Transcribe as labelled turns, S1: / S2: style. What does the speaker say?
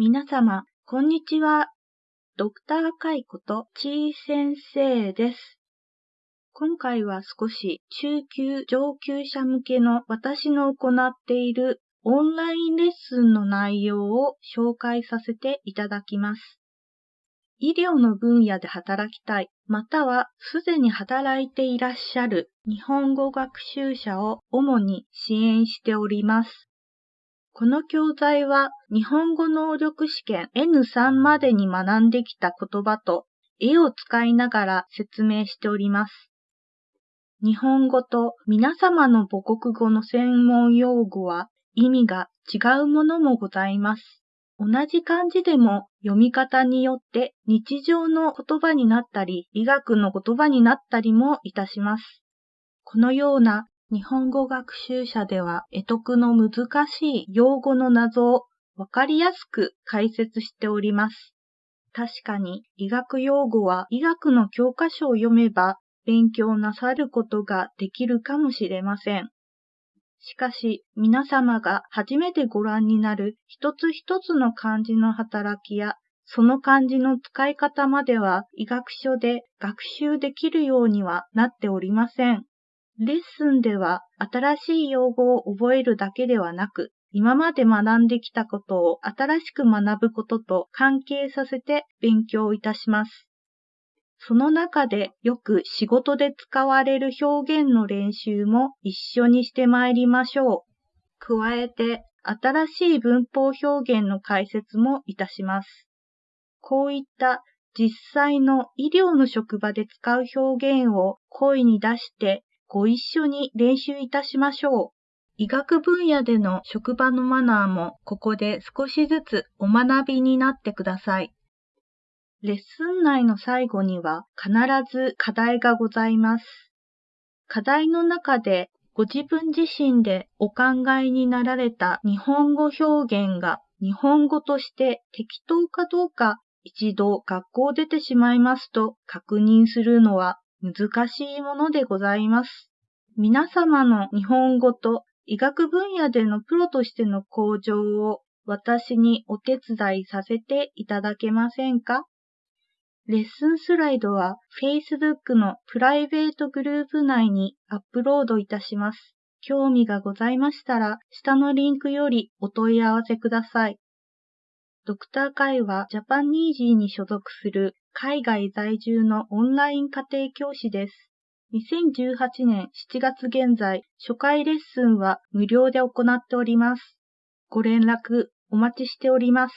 S1: 皆様、こんにちは。ドクターカイことちー先生です。今回は少し中級上級者向けの私の行っているオンラインレッスンの内容を紹介させていただきます。医療の分野で働きたい、またはすでに働いていらっしゃる日本語学習者を主に支援しております。この教材は日本語能力試験 N3 までに学んできた言葉と絵を使いながら説明しております。日本語と皆様の母国語の専門用語は意味が違うものもございます。同じ漢字でも読み方によって日常の言葉になったり医学の言葉になったりもいたします。このような日本語学習者では、得得の難しい用語の謎をわかりやすく解説しております。確かに医学用語は医学の教科書を読めば勉強なさることができるかもしれません。しかし皆様が初めてご覧になる一つ一つの漢字の働きやその漢字の使い方までは医学書で学習できるようにはなっておりません。レッスンでは新しい用語を覚えるだけではなく、今まで学んできたことを新しく学ぶことと関係させて勉強いたします。その中でよく仕事で使われる表現の練習も一緒にしてまいりましょう。加えて新しい文法表現の解説もいたします。こういった実際の医療の職場で使う表現を声に出してご一緒に練習いたしましょう。医学分野での職場のマナーもここで少しずつお学びになってください。レッスン内の最後には必ず課題がございます。課題の中でご自分自身でお考えになられた日本語表現が日本語として適当かどうか一度学校出てしまいますと確認するのは難しいものでございます。皆様の日本語と医学分野でのプロとしての向上を私にお手伝いさせていただけませんか？レッスンスライドは Facebook のプライベートグループ内にアップロードいたします。興味がございましたら、下のリンクよりお問い合わせください。ドクター会はジャパンニージーに所属する海外在住のオンライン家庭教師です。2018年7月現在、初回レッスンは無料で行っております。ご連絡お待ちしております。